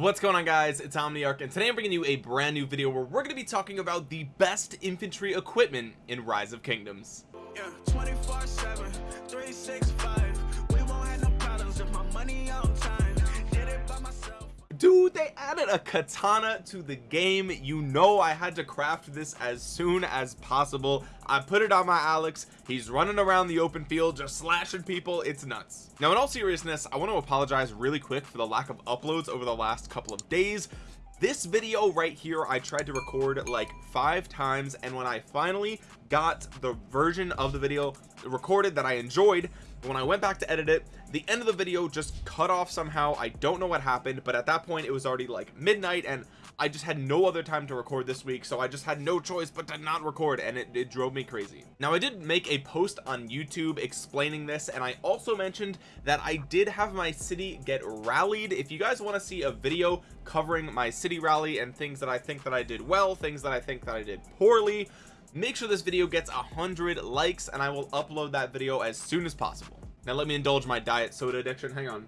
what's going on guys? It's omniarch and today i'm bringing you a brand new video where we're going to be talking about the best infantry equipment in rise of kingdoms. Yeah, 24 7 365 we won't have no problems if my money on dude they added a katana to the game. You know I had to craft this as soon as possible. I put it on my Alex. He's running around the open field just slashing people. It's nuts. Now in all seriousness I want to apologize really quick for the lack of uploads over the last couple of days. This video right here I tried to record like five times and when I finally got the version of the video recorded that I enjoyed when I went back to edit it the end of the video just cut off somehow. I don't know what happened but at that point it was already like midnight and I just had no other time to record this week so I just had no choice but to not record and it, it drove me crazy. Now I did make a post on YouTube explaining this and I also mentioned that I did have my city get rallied. If you guys want to see a video covering my city rally and things that I think that I did well things that I think that I did poorly make sure this video gets a hundred likes and I will upload that video as soon as possible. Now let me indulge my diet soda addiction. Hang on.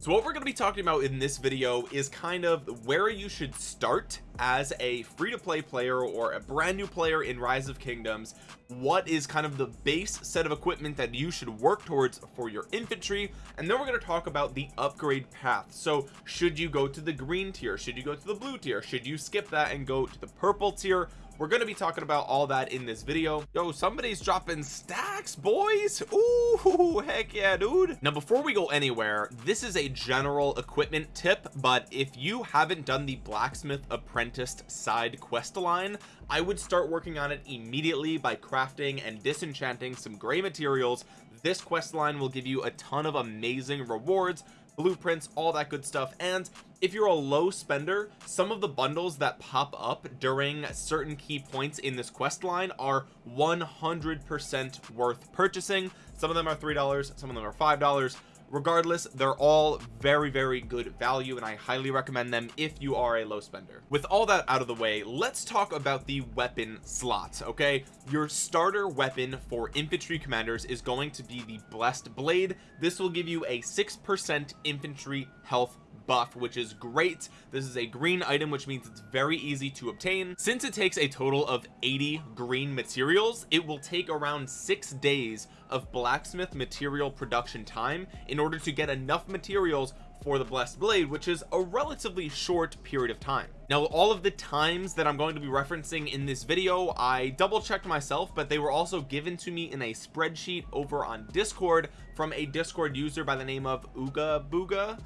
So what we're going to be talking about in this video is kind of where you should start as a free-to-play player or a brand new player in rise of kingdoms. What is kind of the base set of equipment that you should work towards for your infantry? And then we're going to talk about the upgrade path. So should you go to the green tier? Should you go to the blue tier? Should you skip that and go to the purple tier we're going to be talking about all that in this video. Yo somebody's dropping stacks boys. Ooh, heck yeah dude. Now before we go anywhere this is a general equipment tip but if you haven't done the blacksmith apprentice side quest line I would start working on it immediately by crafting and disenchanting some gray materials. This quest line will give you a ton of amazing rewards blueprints all that good stuff and if you're a low spender some of the bundles that pop up during certain key points in this quest line are 100 percent worth purchasing. Some of them are three dollars some of them are five dollars. Regardless they're all very very good value and I highly recommend them if you are a low spender. With all that out of the way let's talk about the weapon slots okay? Your starter weapon for infantry commanders is going to be the blessed blade. This will give you a six percent infantry health buff which is great. This is a green item which means it's very easy to obtain. Since it takes a total of 80 green materials it will take around six days of blacksmith material production time in order to get enough materials for the blessed blade which is a relatively short period of time. Now all of the times that I'm going to be referencing in this video I double checked myself but they were also given to me in a spreadsheet over on discord from a discord user by the name of Uga Booga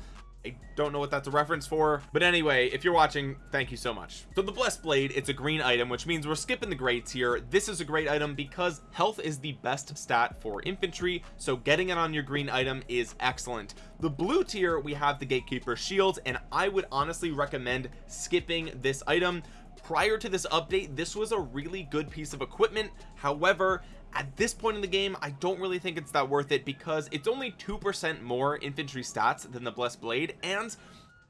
I don't know what that's a reference for but anyway if you're watching thank you so much. So the blessed blade it's a green item which means we're skipping the gray here. This is a great item because health is the best stat for infantry so getting it on your green item is excellent. The blue tier we have the gatekeeper shield and I would honestly recommend skipping this item. Prior to this update this was a really good piece of equipment. However at this point in the game I don't really think it's that worth it because it's only two percent more infantry stats than the blessed blade and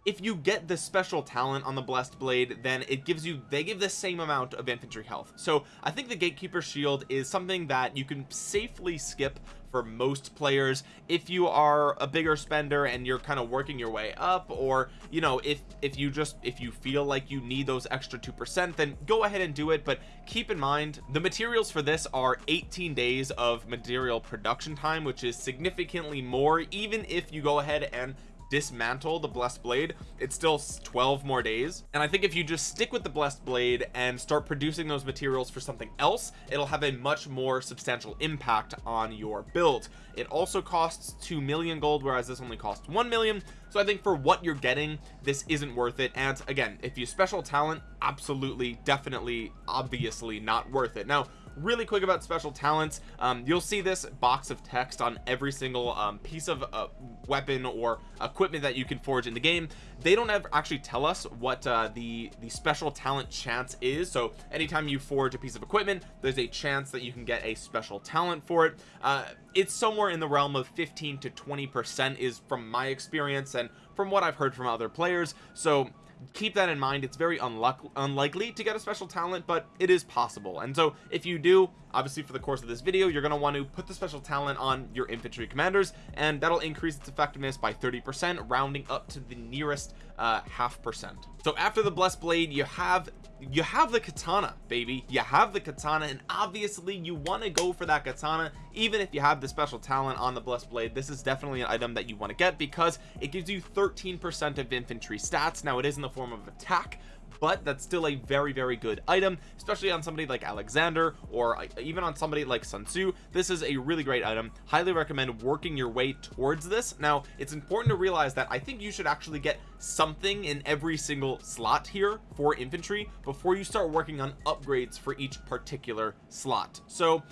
if you get the special talent on the blessed blade then it gives you they give the same amount of infantry health. So I think the gatekeeper shield is something that you can safely skip for most players. If you are a bigger spender and you're kind of working your way up or you know if if you just if you feel like you need those extra two percent then go ahead and do it. But keep in mind the materials for this are 18 days of material production time which is significantly more even if you go ahead and dismantle the blessed blade it's still 12 more days. And I think if you just stick with the blessed blade and start producing those materials for something else it'll have a much more substantial impact on your build. It also costs 2 million gold whereas this only costs 1 million. So I think for what you're getting this isn't worth it. And again if you special talent absolutely definitely obviously not worth it. Now really quick about special talents. Um, you'll see this box of text on every single um, piece of uh, weapon or equipment that you can forge in the game. They don't ever actually tell us what uh, the the special talent chance is. So anytime you forge a piece of equipment there's a chance that you can get a special talent for it. Uh, it's somewhere in the realm of 15 to 20 percent is from my experience and from what I've heard from other players. So keep that in mind. It's very unluck unlikely to get a special talent but it is possible. And so if you do obviously for the course of this video you're going to want to put the special talent on your infantry commanders and that'll increase its effectiveness by 30 percent rounding up to the nearest uh half percent. So after the blessed blade you have you have the katana baby. You have the katana and obviously you want to go for that katana. Even if you have the special talent on the blessed blade this is definitely an item that you want to get because it gives you 13 percent of infantry stats. Now it is in the form of attack but that's still a very very good item especially on somebody like Alexander or uh, even on somebody like Sun Tzu. This is a really great item. Highly recommend working your way towards this. Now it's important to realize that I think you should actually get something in every single slot here for infantry before you start working on upgrades for each particular slot. So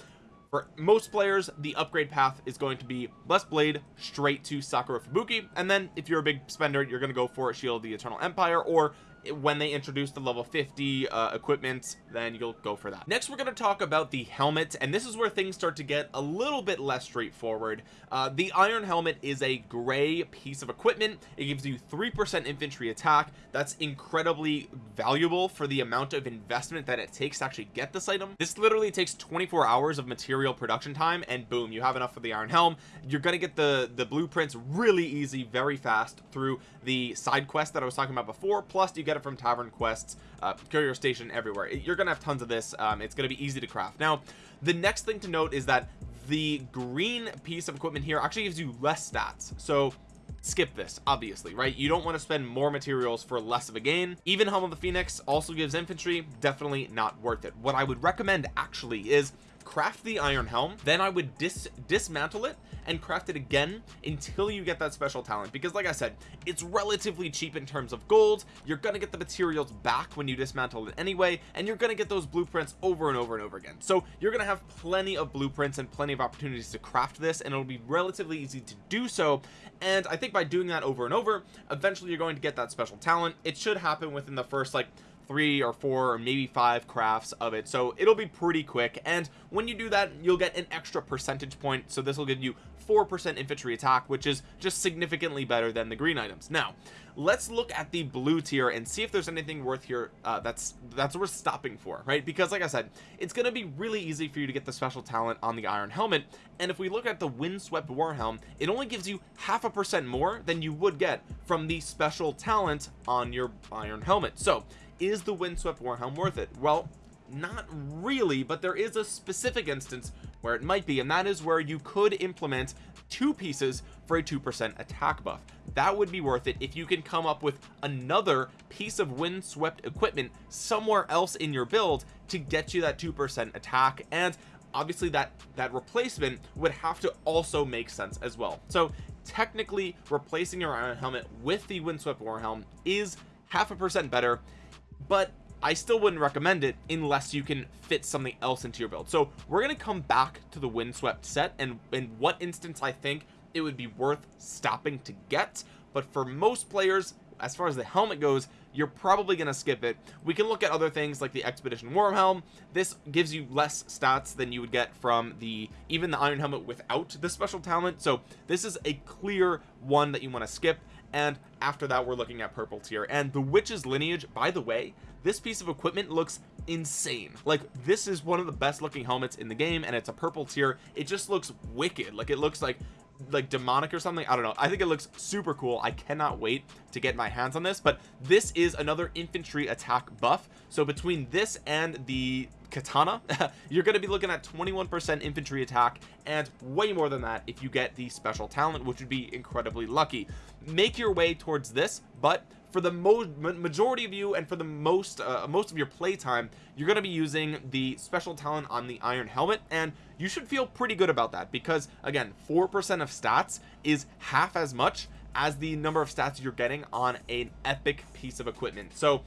for most players the upgrade path is going to be blessed blade straight to sakura fubuki. And then if you're a big spender you're going to go for shield of the eternal empire or when they introduce the level 50 uh, equipment then you'll go for that. Next we're going to talk about the helmet and this is where things start to get a little bit less straightforward. Uh, the iron helmet is a gray piece of equipment. It gives you three percent infantry attack. That's incredibly valuable for the amount of investment that it takes to actually get this item. This literally takes 24 hours of material production time and boom you have enough for the iron helm. You're going to get the the blueprints really easy very fast through the side quest that I was talking about before plus you get it from tavern quests uh, courier station everywhere. You're gonna have tons of this. Um, it's gonna be easy to craft. Now the next thing to note is that the green piece of equipment here actually gives you less stats. So skip this obviously right? You don't want to spend more materials for less of a gain. Even helm of the phoenix also gives infantry. Definitely not worth it. What i would recommend actually is craft the iron helm then i would dis dismantle it and craft it again until you get that special talent. Because like i said it's relatively cheap in terms of gold. You're gonna get the materials back when you dismantle it anyway and you're gonna get those blueprints over and over and over again. So you're gonna have plenty of blueprints and plenty of opportunities to craft this and it'll be relatively easy to do so. And i think by doing that over and over eventually you're going to get that special talent. It should happen within the first like three or four or maybe five crafts of it. So it'll be pretty quick. And when you do that you'll get an extra percentage point. So this will give you four percent infantry attack which is just significantly better than the green items. Now let's look at the blue tier and see if there's anything worth here uh, that's that's worth stopping for right? Because like I said it's going to be really easy for you to get the special talent on the iron helmet. And if we look at the windswept war helm it only gives you half a percent more than you would get from the special talent on your iron helmet. So is the windswept warhelm worth it? Well not really but there is a specific instance where it might be and that is where you could implement two pieces for a two percent attack buff. That would be worth it if you can come up with another piece of windswept equipment somewhere else in your build to get you that two percent attack and obviously that that replacement would have to also make sense as well. So technically replacing your iron helmet with the windswept warhelm is half a percent better but I still wouldn't recommend it unless you can fit something else into your build. So we're going to come back to the windswept set and in what instance I think it would be worth stopping to get but for most players as far as the helmet goes you're probably going to skip it. We can look at other things like the expedition war helm this gives you less stats than you would get from the even the iron helmet without the special talent. So this is a clear one that you want to skip and after that we're looking at purple tier. And the witch's lineage by the way this piece of equipment looks insane. Like this is one of the best looking helmets in the game and it's a purple tier. It just looks wicked. Like it looks like like demonic or something I don't know. I think it looks super cool. I cannot wait to get my hands on this but this is another infantry attack buff. So between this and the katana you're going to be looking at 21 percent infantry attack and way more than that if you get the special talent which would be incredibly lucky. Make your way towards this but for the most majority of you and for the most uh, most of your playtime you're going to be using the special talent on the iron helmet and you should feel pretty good about that because again four percent of stats is half as much as the number of stats you're getting on an epic piece of equipment. So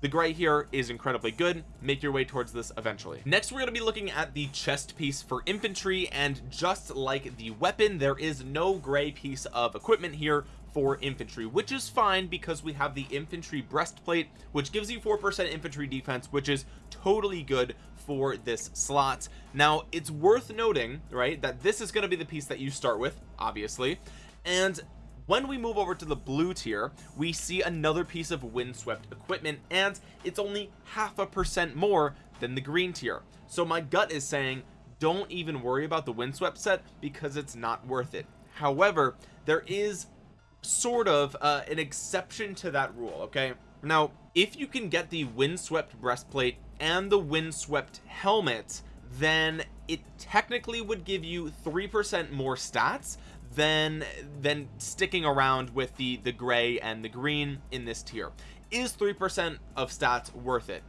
the gray here is incredibly good. Make your way towards this eventually. Next we're going to be looking at the chest piece for infantry and just like the weapon there is no gray piece of equipment here for infantry which is fine because we have the infantry breastplate which gives you four percent infantry defense which is totally good for this slot. Now it's worth noting right that this is going to be the piece that you start with obviously. And when we move over to the blue tier we see another piece of windswept equipment and it's only half a percent more than the green tier. So my gut is saying don't even worry about the windswept set because it's not worth it. However there is sort of uh, an exception to that rule okay? Now if you can get the windswept breastplate and the windswept helmet then it technically would give you three percent more stats than than sticking around with the the gray and the green in this tier. Is three percent of stats worth it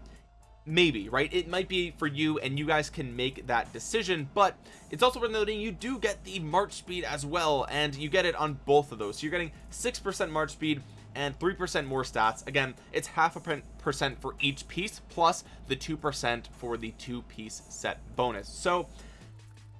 maybe right? It might be for you and you guys can make that decision but it's also worth noting you do get the march speed as well and you get it on both of those. So you're getting six percent march speed and three percent more stats. Again it's half a percent for each piece plus the two percent for the two piece set bonus. So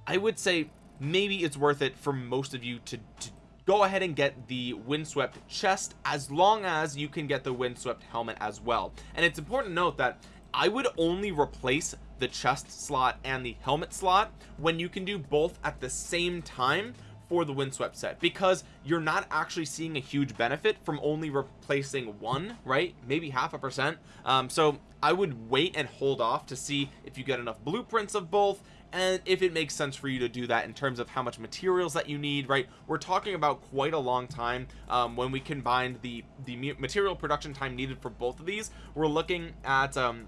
i would say maybe it's worth it for most of you to, to go ahead and get the windswept chest as long as you can get the windswept helmet as well. And it's important to note that I would only replace the chest slot and the helmet slot when you can do both at the same time for the windswept set because you're not actually seeing a huge benefit from only replacing one right? Maybe half a percent. Um, so I would wait and hold off to see if you get enough blueprints of both and if it makes sense for you to do that in terms of how much materials that you need right? We're talking about quite a long time um, when we combine the the material production time needed for both of these. We're looking at um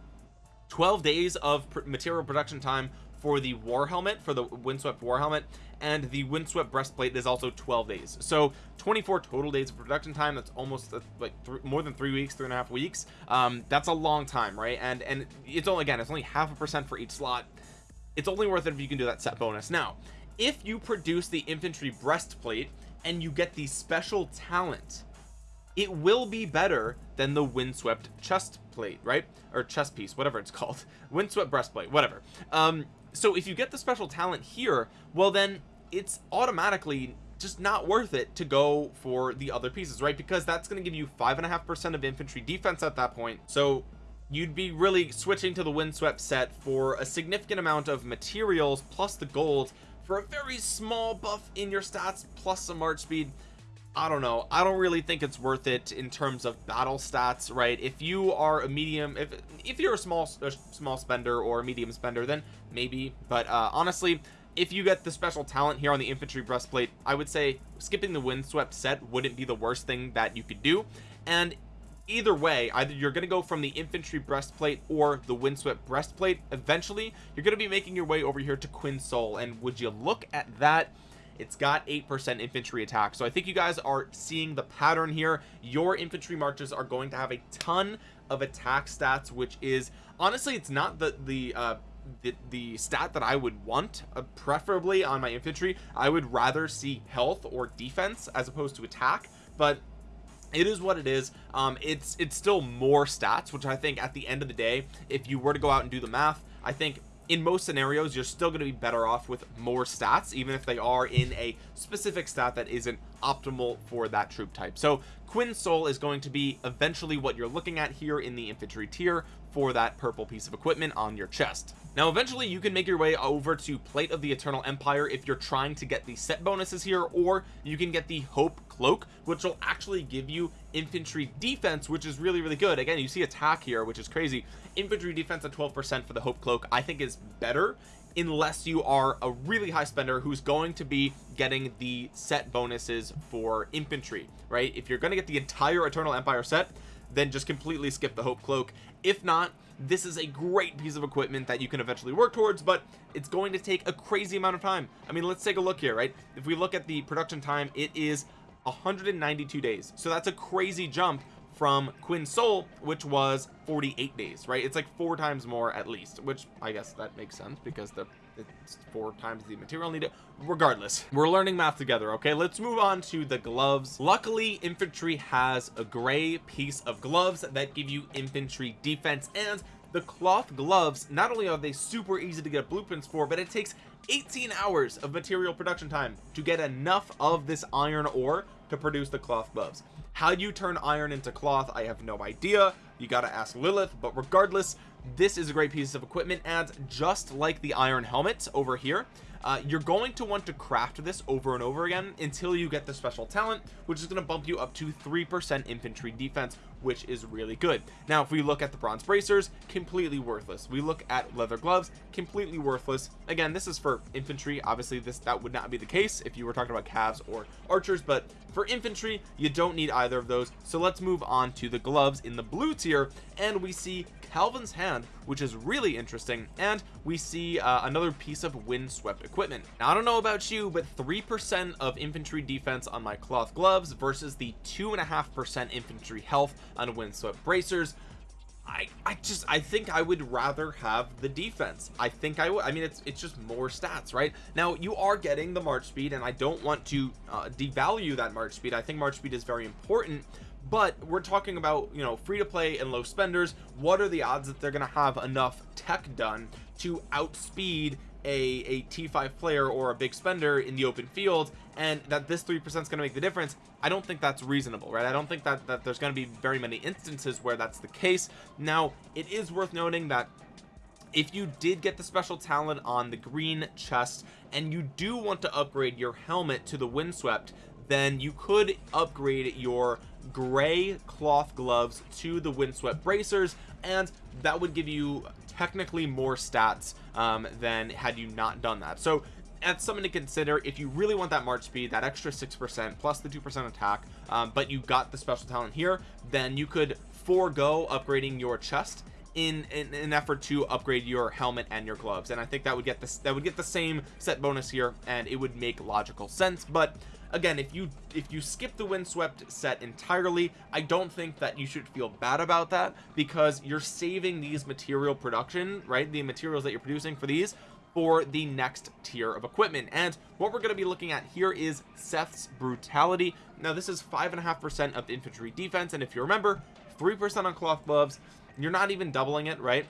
12 days of pr material production time for the war helmet for the windswept war helmet and the windswept breastplate is also 12 days. So 24 total days of production time that's almost uh, like more than three weeks three and a half weeks um that's a long time right? And and it's only again it's only half a percent for each slot. It's only worth it if you can do that set bonus. Now if you produce the infantry breastplate and you get the special talent it will be better than the windswept chest plate right? Or chest piece whatever it's called. Windswept breastplate whatever. Um so if you get the special talent here well then it's automatically just not worth it to go for the other pieces right? Because that's going to give you five and a half percent of infantry defense at that point. So you'd be really switching to the windswept set for a significant amount of materials plus the gold for a very small buff in your stats plus some march speed I don't know. I don't really think it's worth it in terms of battle stats right? If you are a medium if if you're a small a small spender or a medium spender then maybe. But uh honestly if you get the special talent here on the infantry breastplate I would say skipping the windswept set wouldn't be the worst thing that you could do. And either way either you're going to go from the infantry breastplate or the windswept breastplate eventually you're going to be making your way over here to Quinn's Soul. And would you look at that it's got 8% infantry attack. So I think you guys are seeing the pattern here. Your infantry marches are going to have a ton of attack stats which is honestly it's not the the uh the, the stat that I would want uh, preferably on my infantry. I would rather see health or defense as opposed to attack but it is what it is. Um it's it's still more stats which I think at the end of the day if you were to go out and do the math I think in most scenarios you're still going to be better off with more stats even if they are in a specific stat that isn't optimal for that troop type. So Quinn's Soul is going to be eventually what you're looking at here in the infantry tier for that purple piece of equipment on your chest. Now eventually you can make your way over to plate of the eternal empire if you're trying to get the set bonuses here or you can get the hope cloak which will actually give you infantry defense which is really really good. Again you see attack here which is crazy. Infantry defense at 12 percent for the hope cloak i think is better unless you are a really high spender who's going to be getting the set bonuses for infantry right? If you're going to get the entire eternal empire set then just completely skip the hope cloak if not this is a great piece of equipment that you can eventually work towards but it's going to take a crazy amount of time. I mean let's take a look here right? If we look at the production time it is 192 days. So that's a crazy jump from Quinn's Soul which was 48 days right? It's like four times more at least which I guess that makes sense because the it's four times the material needed. Regardless we're learning math together okay? Let's move on to the gloves. Luckily infantry has a gray piece of gloves that give you infantry defense. And the cloth gloves not only are they super easy to get blueprints for but it takes 18 hours of material production time to get enough of this iron ore to produce the cloth gloves. How you turn iron into cloth I have no idea. You got to ask Lilith but regardless this is a great piece of equipment and just like the iron helmet over here uh, you're going to want to craft this over and over again until you get the special talent which is going to bump you up to three percent infantry defense which is really good. Now if we look at the bronze bracers completely worthless. We look at leather gloves completely worthless. Again this is for infantry. Obviously this that would not be the case if you were talking about calves or archers but for infantry you don't need either of those. So let's move on to the gloves in the blue tier and we see Calvin's hand which is really interesting and we see uh, another piece of windswept equipment. Now I don't know about you but three percent of infantry defense on my cloth gloves versus the two and a half percent infantry health on windswept bracers I, I just I think I would rather have the defense. I think I would I mean it's it's just more stats right? Now you are getting the march speed and I don't want to uh, devalue that march speed. I think march speed is very important but we're talking about you know free to play and low spenders. What are the odds that they're gonna have enough tech done to outspeed a a t5 player or a big spender in the open field and that this three percent is going to make the difference? I don't think that's reasonable right? I don't think that that there's going to be very many instances where that's the case. Now it is worth noting that if you did get the special talent on the green chest and you do want to upgrade your helmet to the windswept then you could upgrade your gray cloth gloves to the windswept bracers and that would give you technically more stats um, than had you not done that. So that's something to consider. If you really want that march speed that extra six percent plus the two percent attack um, but you got the special talent here then you could forego upgrading your chest in, in, an effort to upgrade your helmet and your gloves. And I think that would get this that would get the same set bonus here and it would make logical sense. But again if you if you skip the windswept set entirely I don't think that you should feel bad about that because you're saving these material production right the materials that you're producing for these for the next tier of equipment. And what we're going to be looking at here is Seth's brutality. Now this is five and a half percent of infantry defense and if you remember three percent on cloth gloves you're not even doubling it right?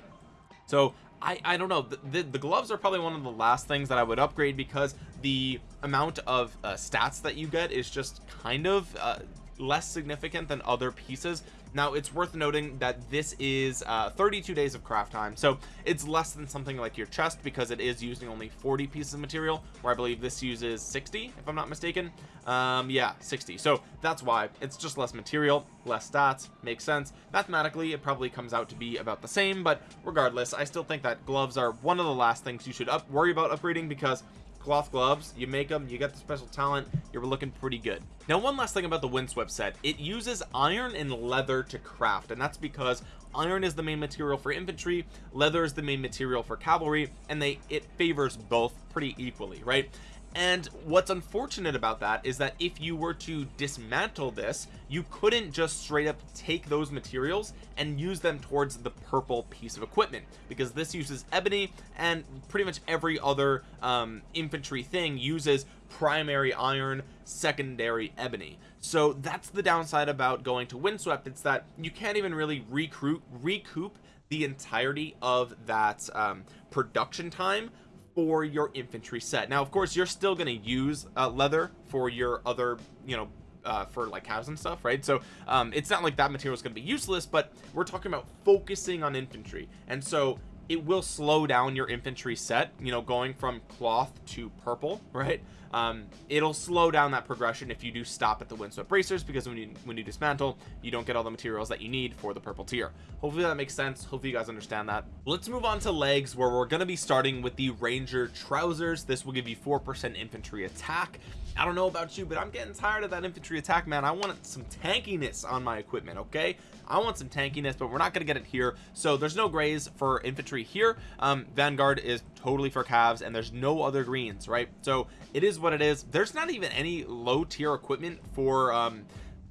So I I don't know. The, the, the gloves are probably one of the last things that I would upgrade because the amount of uh, stats that you get is just kind of uh, less significant than other pieces now it's worth noting that this is uh, 32 days of craft time so it's less than something like your chest because it is using only 40 pieces of material where I believe this uses 60 if I'm not mistaken. Um yeah 60 so that's why. It's just less material less stats. Makes sense. Mathematically it probably comes out to be about the same but regardless I still think that gloves are one of the last things you should up worry about upgrading because cloth gloves you make them you got the special talent you're looking pretty good. Now one last thing about the windswept set. It uses iron and leather to craft and that's because iron is the main material for infantry leather is the main material for cavalry and they it favors both pretty equally right and what's unfortunate about that is that if you were to dismantle this you couldn't just straight up take those materials and use them towards the purple piece of equipment. Because this uses ebony and pretty much every other um, infantry thing uses primary iron secondary ebony. So that's the downside about going to windswept. It's that you can't even really recruit recoup the entirety of that um, production time for your infantry set. Now of course you're still going to use uh, leather for your other you know uh, for like cows and stuff right? So um, it's not like that material is going to be useless but we're talking about focusing on infantry. And so it will slow down your infantry set you know going from cloth to purple right um, it'll slow down that progression if you do stop at the windswept bracers because when you when you dismantle you don't get all the materials that you need for the purple tier. Hopefully that makes sense. Hopefully you guys understand that. Let's move on to legs where we're going to be starting with the ranger trousers. This will give you four percent infantry attack. I don't know about you but I'm getting tired of that infantry attack man. I want some tankiness on my equipment okay? I want some tankiness but we're not going to get it here. So there's no grays for infantry here. Um Vanguard is totally for calves and there's no other greens right? So it is what it is. There's not even any low tier equipment for um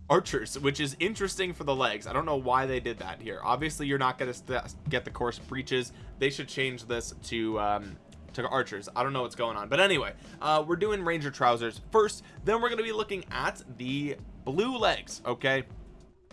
archers which is interesting for the legs. I don't know why they did that here. Obviously you're not going to get the course breaches they should change this to um to archers. I don't know what's going on. But anyway uh we're doing ranger trousers first. Then we're going to be looking at the blue legs okay?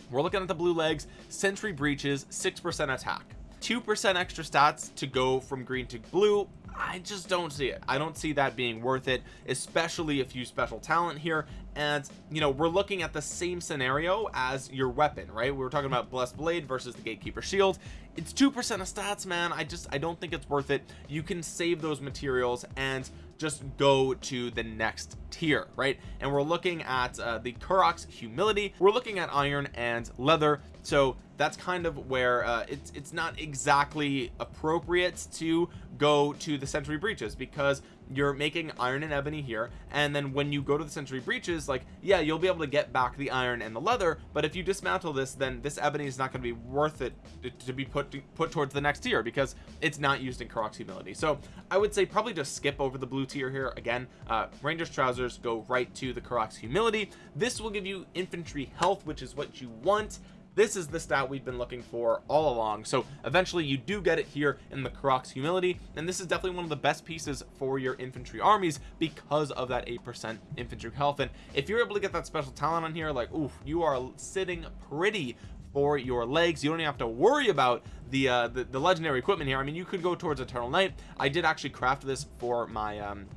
We're looking at the blue legs. Sentry Breeches six percent attack. Two percent extra stats to go from green to blue I just don't see it. I don't see that being worth it especially if you special talent here. And you know we're looking at the same scenario as your weapon right? We were talking about blessed blade versus the gatekeeper shield. It's two percent of stats man. I just I don't think it's worth it. You can save those materials and just go to the next tier right? And we're looking at uh, the Karuak's humility. We're looking at iron and leather. So that's kind of where uh, it's it's not exactly appropriate to go to the Sentry Breeches because you're making iron and ebony here. And then when you go to the Sentry Breeches like yeah you'll be able to get back the iron and the leather but if you dismantle this then this ebony is not going to be worth it to be put to, put towards the next tier because it's not used in Karuak's humility. So I would say probably just skip over the blue tier here. Again uh, Ranger's trousers go right to the Karuak's humility. This will give you infantry health which is what you want this is the stat we've been looking for all along. So eventually you do get it here in the Karuak's humility and this is definitely one of the best pieces for your infantry armies because of that eight percent infantry health. And if you're able to get that special talent on here like oof you are sitting pretty for your legs. You don't even have to worry about the, uh, the the legendary equipment here. I mean you could go towards eternal night. I did actually craft this for my um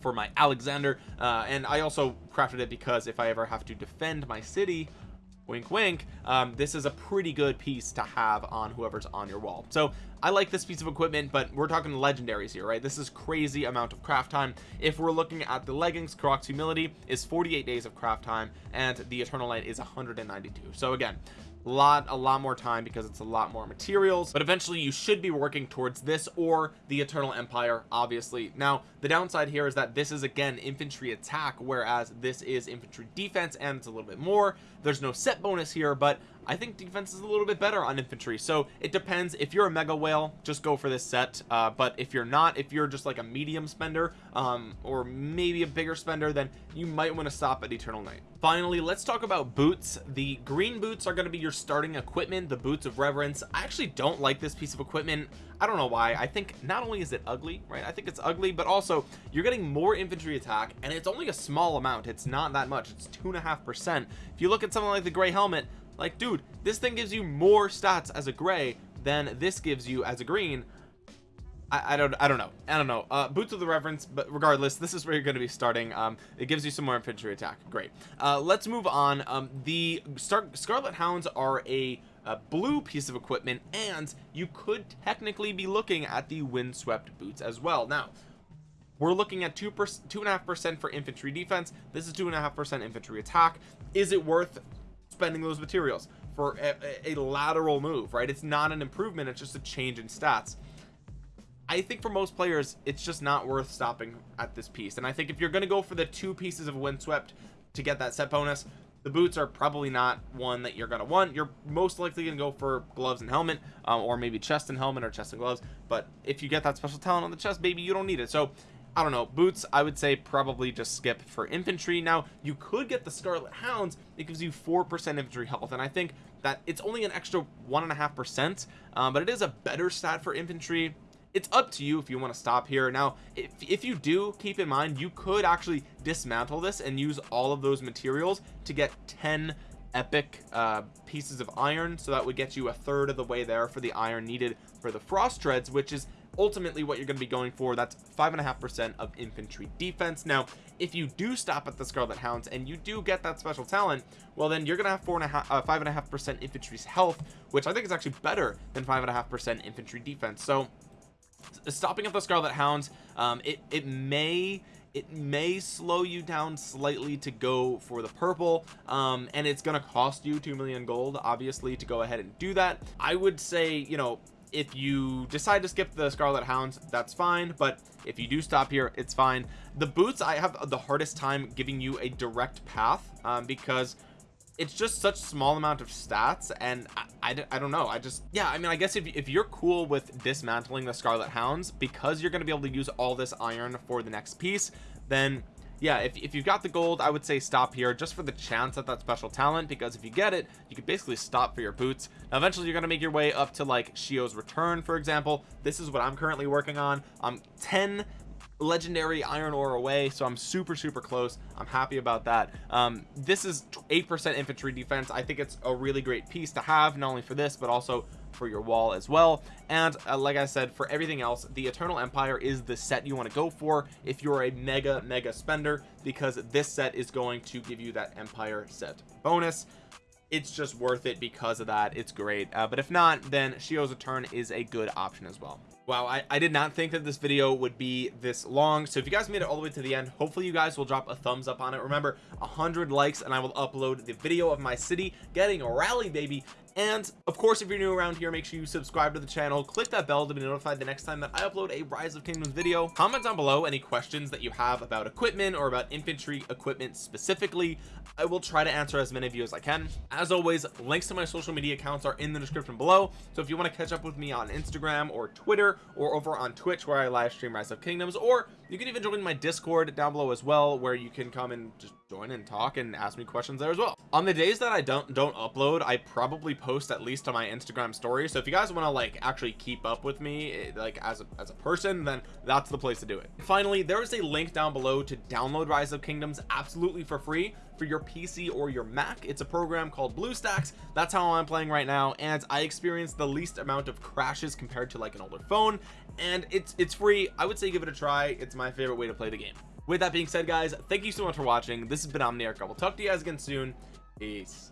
for my Alexander uh, and I also crafted it because if I ever have to defend my city wink wink um, this is a pretty good piece to have on whoever's on your wall. So I like this piece of equipment but we're talking legendaries here right? This is crazy amount of craft time. If we're looking at the leggings Karuak's humility is 48 days of craft time and the eternal light is 192 so again lot a lot more time because it's a lot more materials. But eventually you should be working towards this or the eternal empire obviously. Now the downside here is that this is again infantry attack whereas this is infantry defense and it's a little bit more. There's no set bonus here but I think defense is a little bit better on infantry. So it depends. If you're a mega whale just go for this set. Uh, but if you're not if you're just like a medium spender um, or maybe a bigger spender then you might want to stop at eternal night finally let's talk about boots. The green boots are going to be your starting equipment the boots of reverence. I actually don't like this piece of equipment. I don't know why. I think not only is it ugly right? I think it's ugly but also you're getting more infantry attack and it's only a small amount. It's not that much. It's two and a half percent. If you look at something like the gray helmet like dude this thing gives you more stats as a gray than this gives you as a green I, I, don't I don't know. I don't know. Uh, boots of the reverence but regardless this is where you're going to be starting. Um, it gives you some more infantry attack. Great. Uh, let's move on. Um, the Star Scarlet Hounds are a, a blue piece of equipment and you could technically be looking at the windswept boots as well. Now we're looking at two percent two and a half percent for infantry defense. This is two and a half percent infantry attack. Is it worth spending those materials for a, a, lateral move right? It's not an improvement it's just a change in stats I think for most players it's just not worth stopping at this piece. And I think if you're going to go for the two pieces of windswept to get that set bonus the boots are probably not one that you're going to want. You're most likely going to go for gloves and helmet um, or maybe chest and helmet or chest and gloves. But if you get that special talent on the chest baby you don't need it. So I don't know. Boots I would say probably just skip for infantry. Now you could get the Scarlet Hounds. It gives you four percent infantry health. And I think that it's only an extra one and a half percent um, but it is a better stat for infantry it's up to you if you want to stop here. Now if, if you do keep in mind you could actually dismantle this and use all of those materials to get 10 epic uh, pieces of iron. So that would get you a third of the way there for the iron needed for the frost treads which is ultimately what you're going to be going for. That's five and a half percent of infantry defense. Now if you do stop at the scarlet hounds and you do get that special talent well then you're gonna have four and a half uh, five and a half percent infantry's health which i think is actually better than five and a half percent infantry defense. So stopping at the scarlet hounds um, it it may it may slow you down slightly to go for the purple um, and it's gonna cost you 2 million gold obviously to go ahead and do that. I would say you know if you decide to skip the Scarlet Hounds that's fine but if you do stop here it's fine. The boots I have the hardest time giving you a direct path um, because it's just such a small amount of stats and I, I, I, don't know. I just yeah I mean I guess if, if you're cool with dismantling the Scarlet Hounds because you're going to be able to use all this iron for the next piece then yeah if, if you've got the gold I would say stop here just for the chance at that special talent because if you get it you could basically stop for your boots. Now eventually you're going to make your way up to like Shio's return for example. This is what I'm currently working on. I'm 10 legendary iron ore away so i'm super super close. I'm happy about that. Um, this is eight percent infantry defense. I think it's a really great piece to have not only for this but also for your wall as well. And uh, like I said for everything else the Eternal Empire is the set you want to go for if you're a mega mega spender because this set is going to give you that Empire set bonus it's just worth it because of that. It's great. Uh, but if not then Shio's return is a good option as well. Wow I, I did not think that this video would be this long. So if you guys made it all the way to the end hopefully you guys will drop a thumbs up on it. Remember hundred likes and I will upload the video of my city getting a rally baby and of course if you're new around here make sure you subscribe to the channel click that bell to be notified the next time that I upload a rise of kingdoms video. Comment down below any questions that you have about equipment or about infantry equipment specifically. I will try to answer as many of you as I can. As always links to my social media accounts are in the description below. So if you want to catch up with me on Instagram or Twitter or over on Twitch where I live stream rise of kingdoms or you can even join my discord down below as well where you can come and just join and talk and ask me questions there as well. On the days that I don't don't upload I probably post at least on my Instagram story. So if you guys want to like actually keep up with me eh, like as a, as a person then that's the place to do it. Finally there is a link down below to download rise of kingdoms absolutely for free for your PC or your Mac. It's a program called BlueStacks. That's how I'm playing right now and I experienced the least amount of crashes compared to like an older phone and it's it's free. I would say give it a try. It's my favorite way to play the game with that being said guys thank you so much for watching. This has been Omniarch. I will talk to you guys again soon. Peace